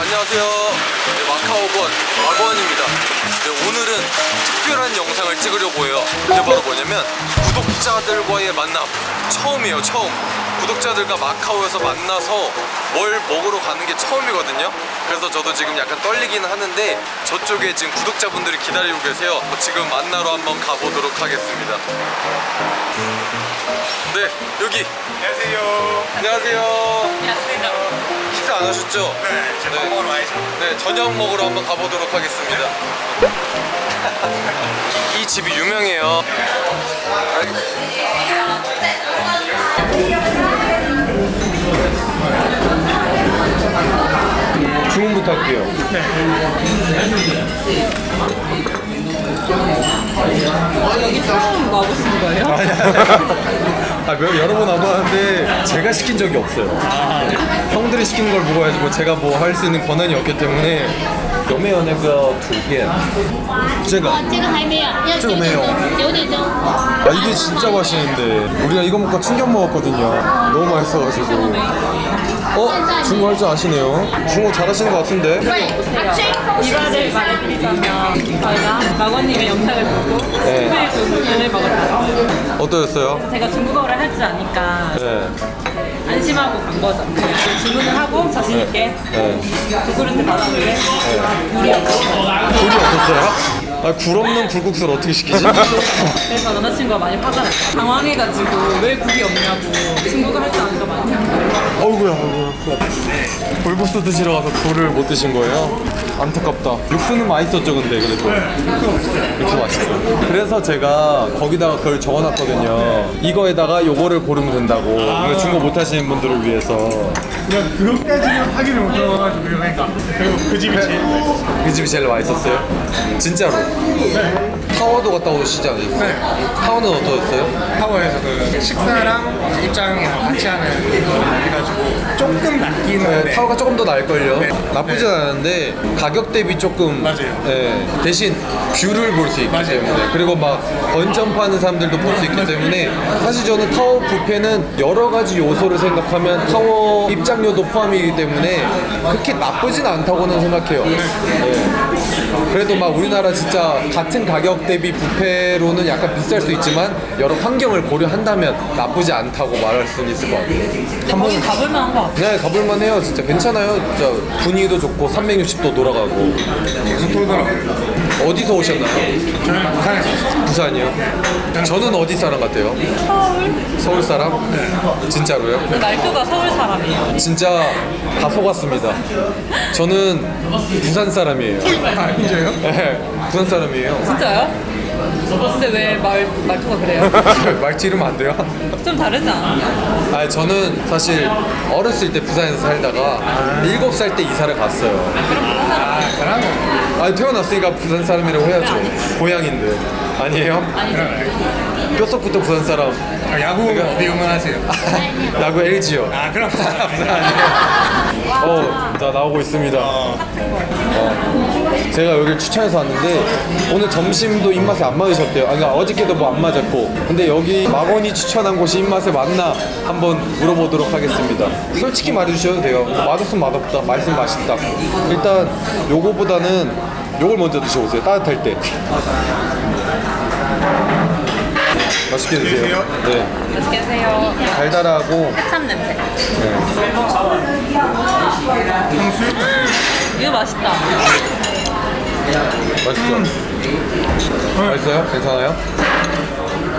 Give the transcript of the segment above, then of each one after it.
안녕하세요. 네, 마카오권 마건입니다. 네, 오늘은 특별한 영상을 찍으려고 해요. 그게 바로 뭐냐면 구독자들과의 만남 처음이에요. 처음. 구독자들과 마카오에서 만나서 뭘 먹으러 가는 게 처음이거든요. 그래서 저도 지금 약간 떨리긴 하는데 저쪽에 지금 구독자분들이 기다리고 계세요. 지금 만나러 한번 가보도록 하겠습니다. 네, 여기. 안녕하세요. 안녕하세요. 안녕하세요. 식사 안 하셨죠? 네, 제 네. 먹으러 와야죠. 네, 저녁 먹으러 한번 가보도록 하겠습니다. 이 집이 유명해요. 주문부터 할게요. 여기 처음 와보신 거예요? 아, 몇- 여러 번 와봤는데 제가 시킨 적이 없어요. 형들이 시킨 걸 먹어야지 뭐 제가 뭐 할 수 있는 권한이 없기 때문에 有没有那个图片？这个这个还没有，要九点这个没有钟，九点钟。 아 이게 진짜 맛있는데 우리가 이거 먹고 충격 먹었거든요 너무 맛있어가지고 어? 중국 할 줄 아시네요 중국 잘하시는 것 같은데 이거를 말해드리자면 저희가 마건님의 영상을 보고 네. 스프를 먹었어요. 어떠셨어요? 제가 중국어를 할 줄 아니까 네. 안심하고 간 거죠. 그냥 주문을 하고 자신 있게 네. 두 그릇을 받았는데 물이 없었어요. 굴이 없었어요? 아, 굴 없는 굴국수를 어떻게 시키지? 그래서 남자친구가 많이 화가 났어요. 당황해가지고 왜 국이 없냐고 중국어 할줄 아니까 많이 어이구야, 어이구야. 굴국수 드시러 가서 굴을 못 드신 거예요? 안타깝다. 육수는 맛있었죠, 근데 그래도. 육수 맛있어요. 그래서 제가 거기다가 그걸 적어놨거든요. 이거에다가 요거를 고르면 된다고. 그러니까 중국 못 하시는 분들을 위해서. 그냥 그것까지는 확인을 못 해가지고 그러니까 그리고 그 집이 제일 맛있어요. 그 집이 제일 맛있었어요? 진짜로? 타워도 갔다 오시지 않으셨어요? 네. 타워는 어떠셨어요? 타워에서 그 식사랑 입장이랑 같이 하는 거를 해가지고 조금 낫긴 네, 타워가 조금 더 나을걸요? 네. 나쁘진 네. 않은데 가격 대비 조금 맞아요. 네, 대신 뷰를 볼 수 있기 맞아요. 때문에 그리고 막 번지점프 하는 사람들도 볼 수 있기 때문에 사실 저는 타워 뷔페는 여러 가지 요소를 생각하면 타워 입장료도 포함이기 때문에 그렇게 나쁘진 않다고는 생각해요 네. 그래도 막 우리나라 진짜 같은 가격 대비 뷔페로는 약간 비쌀 수 있지만 여러 환경을 고려한다면 나쁘지 않다고 말할 수는 있을 것 같아요 거기 가볼 만 한 것 같아요. 네 가볼만 해요 진짜 괜찮아요 진짜 분위기도 좋고 360도 돌아가고 계속 돌더라고요. 어디서 오셨나요? 저는 부산에서 왔어요. 부산이요? 저는 어디 사람 같아요? 서울? 서울 사람? 진짜로요? 그 말투가 서울 사람이에요. 진짜 다 속았습니다 저는 부산 사람이에요 아, 진짜요? 네 부산 사람이에요 진짜요? 근데 왜 말, 말투가 그래요? 말지 이러면 안 돼요? 좀 다르지 않아요? 아 저는 사실 어렸을 때 부산에서 살다가 일곱 살때 이사를 갔어요 아, 그런 거. 아 태어났으니까 부산 사람이라고 해야죠 고향인데 아니에요? 뼛속부터 부산 사람 아, 야구 어디 응원하세요? 야구 LG요 아, 그럼 부산 어, 나 나오고 있습니다. 어. 제가 여기를 추천해서 왔는데 오늘 점심도 입맛에 안 맞으셨대요. 아니, 그러니까 어저께도 뭐 안 맞았고. 근데 여기 마건이 추천한 곳이 입맛에 맞나 한번 물어보도록 하겠습니다. 솔직히 말해주셔도 돼요. 맛없으면 맛없다, 맛있으면 맛있다. 일단 요거보다는 요걸 먼저 드셔보세요. 따뜻할 때. 맛있게 드세요. 네, 맛있게 드세요. 달달하고 해참 냄새. 네. 이거 맛있다. 맛있어. 맛있어요? 괜찮아요?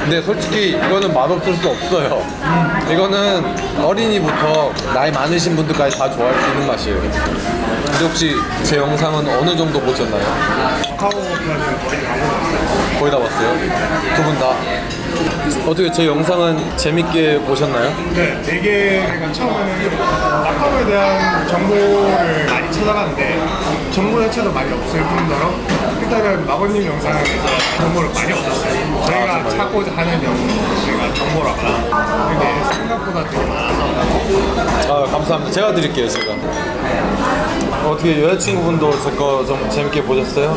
근데 솔직히 이거는 맛없을 수 없어요. 이거는 어린이부터 나이 많으신 분들까지 다 좋아할 수 있는 맛이에요. 근데 혹시 제 영상은 어느 정도 보셨나요? 거의 다 봤어요? 두 분 다? 어떻게 제 영상은 재밌게 보셨나요? 네, 되게 처음에는 마카오에 대한 정보를 많이 찾아봤는데 정보 자체도 많이 없을 뿐더러 일단은 마건님 영상에서 정보를 많이 얻었어요. 저희가 정말요? 찾고자 하는 영상가 정보라거나 근데 생각보다 되게 많아서 아 감사합니다. 제가 드릴게요 제가. 어떻게 여자친구분도 제 거 좀 재밌게 보셨어요?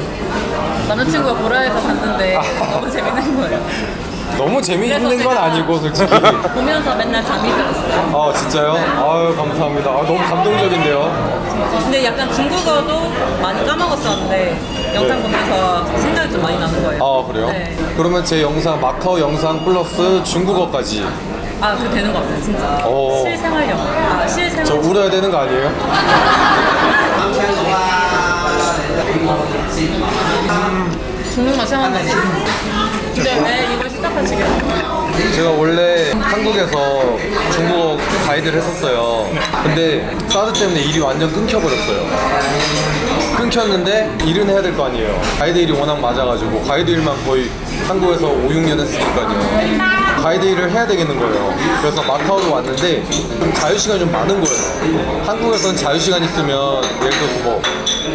남자친구가 보라 해서 봤는데 너무 재밌는 거예요. 너무 재미있는 건 아니고 솔직히. 보면서 맨날 잠이 들었어요. 아 진짜요? 아유 감사합니다. 아, 너무 감동적인데요. 근데 약간 중국어도 많이 까먹었었는데 영상 네. 보면서 생각이 좀 많이 나는 거예요. 아 그래요? 네. 그러면 제 영상 마카오 영상 플러스 중국어까지 아, 그 되는 것 같아요, 진짜. 오. 실생활 영어. 아, 실생활. 저 울어야 되는 거 아니에요? 중국 맛 생각나네. 근데 왜 이걸 시작하시게 됐어요? 제가 원래 한국에서 중국어 가이드를 했었어요. 근데 사드 때문에 일이 완전 끊겨버렸어요. 끊겼는데 일은 해야 될 거 아니에요. 가이드 일이 워낙 맞아가지고 가이드 일만 거의 한국에서 5, 6년 했으니까요. 가이드 일을 해야 되겠는 거예요. 그래서 마카오로 왔는데 좀 자유시간이 좀 많은 거예요. 한국에서는 자유시간 있으면 예를 들어서 뭐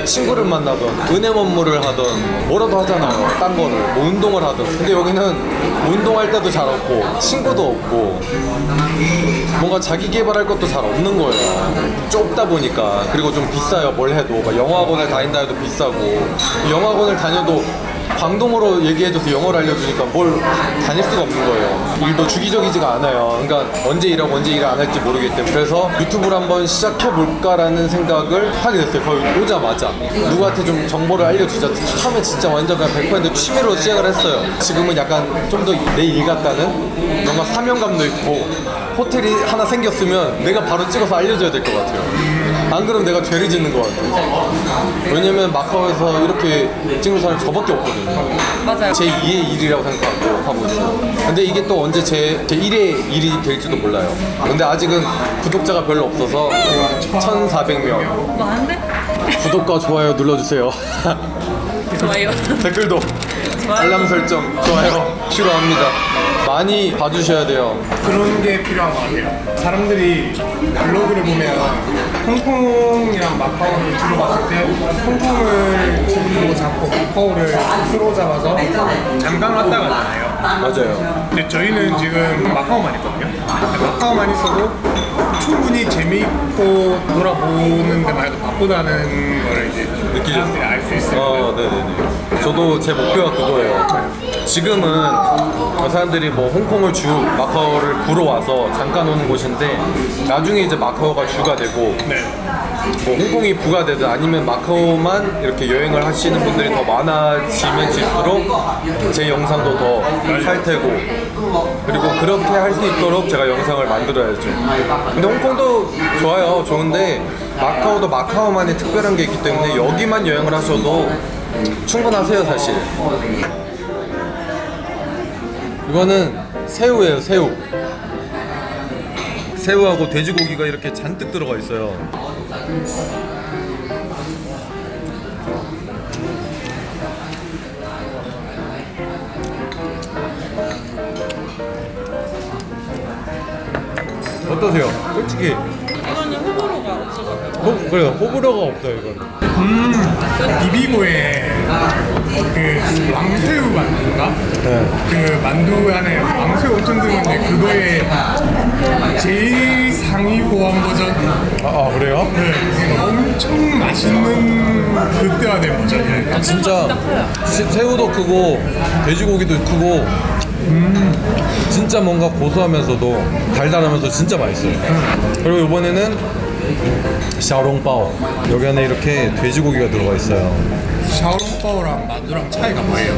친구를 만나든 은행 업무를 하든 뭐라도 하잖아요. 딴 거를 뭐 운동을 하든. 근데 여기는 운동할 때도 잘 없고 친구도 없고 뭔가 자기 개발할 것도 잘 없는 거예요. 좁다 보니까 그리고 좀 비싸요. 뭘 해도 막 영어학원을 다닌다 해도 비싸고 영어학원을 다녀도 광동어로 얘기해줘서 영어를 알려주니까 뭘 다닐 수가 없는 거예요. 일도 주기적이지가 않아요. 그러니까 언제 일하고 언제 일을 안 할지 모르기 때문에 그래서 유튜브를 한번 시작해볼까라는 생각을 하게 됐어요. 거의 오자마자 누구한테 좀 정보를 알려주자. 처음에 진짜 완전 그냥 100% 취미로 시작을 했어요. 지금은 약간 좀 더 내 일 같다는 뭔가 사명감도 있고 호텔이 하나 생겼으면 내가 바로 찍어서 알려줘야 될 것 같아요. 안 그러면 내가 죄를 짓는 것 같아요. 왜냐면 마카오에서 이렇게 찍는 사람이 저밖에 없거든요. 맞아요. 제 2의 일이라고 생각하고 하고 있어요. 근데 이게 또 언제 제, 제 1의 일이 될지도 몰라요. 근데 아직은 구독자가 별로 없어서 1,400명. 많은데? 구독과 좋아요 눌러주세요. 좋아요. 댓글도 알람 설정 좋아요 필요합니다. 많이 봐주셔야 돼요. 그런 게 필요한 것 같아요. 사람들이 블로그를 보면 홍콩이랑 마카오를 주로 봤을 때 홍콩을 주로 잡고 마카오를 프로 잡아서 잠깐 왔다 가잖아요. 맞아요. 근데 저희는 지금 마카오만 있거든요. 마카오만 있어도 충분히 재미있고 돌아보는 데만 해도 바쁘다는 걸 이제 느끼죠? 알수 있어요. 어, 네네네. 저도 제 목표가 그거예요. 지금은 사람들이 뭐 홍콩을 주, 마카오를 부러 와서 잠깐 오는 곳인데 나중에 이제 마카오가 주가 되고 네. 뭐 홍콩이 부가 되든 아니면 마카오만 이렇게 여행을 하시는 분들이 더 많아지면 질수록 제 영상도 더 살 테고 그리고 그렇게 할 수 있도록 제가 영상을 만들어야죠. 근데 홍콩도 좋아요. 좋은데 마카오도 마카오만의 특별한 게 있기 때문에 여기만 여행을 하셔도 충분하세요, 사실. 이거는 새우예요, 새우. 새우하고 돼지고기가 이렇게 잔뜩 들어가 있어요. 어떠세요? 솔직히 이거는 호불호가 없어서 호, 그래요 호불호가 없어요 그 왕새우 만두인가? 네. 그 만두 안에 왕새우 엄청 들었는데 그거의 제일 상위 호환 버전. 아, 아 그래요? 네, 엄청 맛있는 극대화된 버전이에요. 진짜. 시- 새우도 크고 돼지고기도 크고. 진짜 뭔가 고소하면서도 달달하면서 진짜 맛있어요. 그리고 이번에는 샤오롱바오. 여기 안에 이렇게 돼지고기가 들어가 있어요 샤오롱바오랑 만두랑 차이가 뭐예요?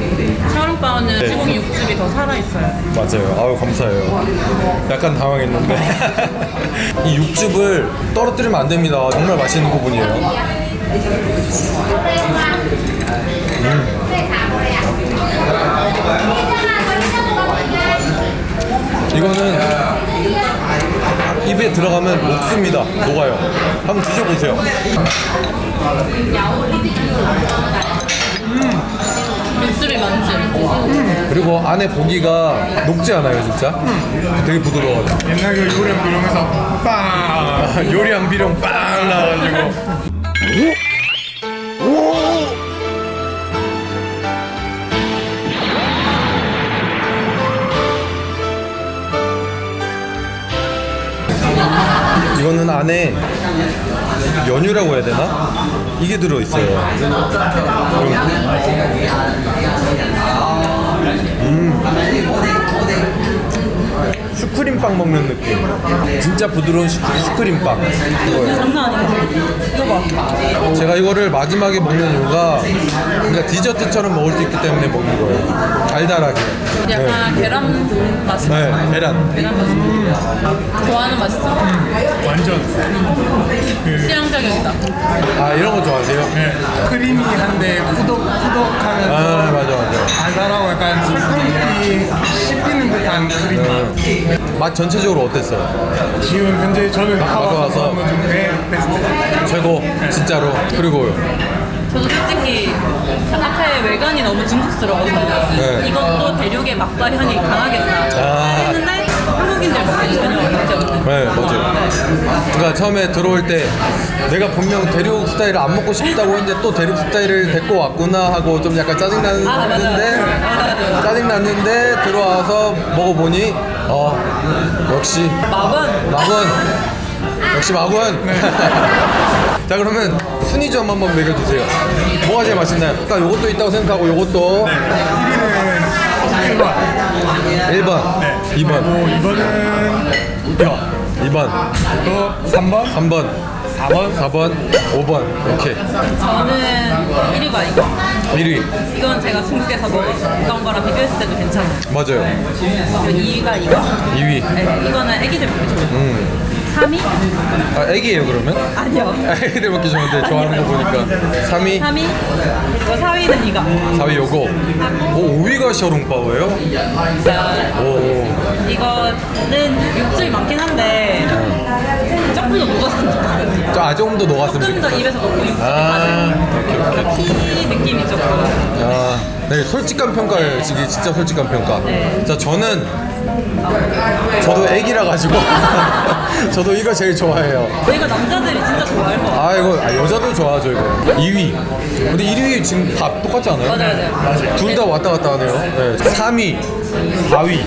샤오롱바오는 네. 시고기 육즙이 더 살아있어요. 맞아요 아유 감사해요 약간 당황했는데 이 육즙을 떨어뜨리면 안 됩니다 정말 맛있는 부분이에요 이 입에 들어가면 녹습니다. 녹아요. 한번 드셔보세요. 육즙이 많지? 그리고 안에 고기가 녹지 않아요, 진짜? 되게 부드러워요. 옛날 그 요령 이러면서 빵 요리랑 비룡 빵 나가지고. 이거는 안에 연유라고 해야 되나? 이게 들어있어요. 음. 슈크림빵 먹는 느낌. 진짜 부드러운 슈, 슈크림빵. 이거예요. 장난. 이거 봐. 제가 이거를 마지막에 먹는 이유가 그러니까 디저트처럼 먹을 수 있기 때문에 먹는 거예요. 달달하게. 네, 약간 계란 맛이 네 나. 계란. 계란 맛이 좋아하는 맛이죠. 완전 취향 저격이다. 아 이런 거 좋아하세요? 네, 크리미한데 꾸덕꾸덕하면서 아 맞아 맞아. 달달하고 약간 설탕이 씹히는 듯한 크림 맛. 맛 전체적으로 어땠어요? 지금 현재 저는 와서. 가봐서 먹는 중에 베스트. 최고 진짜로. 그리고요. 저도 솔직히 카페 외관이 너무 중국스러워서 네. 이것도 대륙의 맛과 향이 강하겠다 아. 했는데 한국인들 먹기 전혀 없는 네 맞아요. 그러니까 처음에 들어올 때 내가 분명 대륙 스타일을 안 먹고 싶다고 했는데 또 대륙 스타일을 데리고 왔구나 하고 좀 약간 짜증 아, 맞아요. 났는데 맞아요. 짜증 났는데 들어와서 먹어보니 어 역시 맛은 마군. 역시 마군. 자 그러면 순위 좀 한번 매겨주세요. 뭐가 제일 맛있나요? 그러니까 요것도 있다고 생각하고 요것도. 1위는 1번. 1번. 네. 2번. 뭐 2번은 뼈. 2번. 또 3번, 3번 4번, 4번 5번. 이렇게 저는 1위가 이거. 1위. 이건 제가 중국에서 먹었던 거랑 비교했을 때도 괜찮아요. 맞아요. 그리고 2위가 이거? 2위. 네, 이거는 애기들 먹기 좋아요. 음. 3위? 아 애기예요 그러면? 아니요 애기들 먹기 좋은데 좋아하는 거 보니까 3위 3위? 그리고 4위는 이거 4위 요거 오 5위가 셔룽파오예요? 자, 오 이거는 육즙이 많긴 한데 조금 더 녹았으면 좋겠어요 저 아, 조금 더 녹았으면 조금 더 입에서 녹고 육즙이 아 오케이 오케이 티 느낌이 조금 아, 네, 솔직한 평가예요. 이게 진짜 솔직한 평가. 네. 자, 저는 저도 애기라 가지고 저도 이거 제일 좋아해요. 이거 남자들이 진짜 좋아할 것 같아요 아, 이거 아, 여자도 좋아하죠, 이거. 2위. 근데 1위 지금 다 똑같지 않아요? 맞아요 맞아요 둘 다 왔다 갔다 하네요. 네. 3위, 4위, 5위.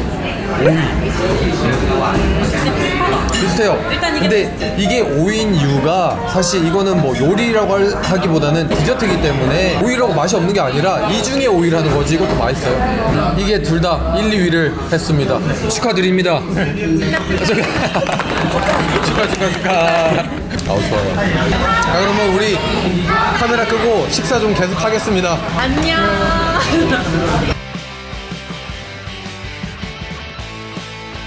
비슷하다 비슷해요. 일단 이게 근데 이게 5인 이유가 사실 이거는 뭐 요리라고 할- 하기보다는 디저트이기 때문에 오이라고 맛이 없는 게 아니라 이 중에 오이라는 거지 이것도 맛있어요. 이게 둘 다 1, 2위를 했습니다. 축하드립니다. 축하 축하 축하. 아우 좋아요. 자 그러면 우리 카메라 끄고 식사 좀 계속 하겠습니다. 안녕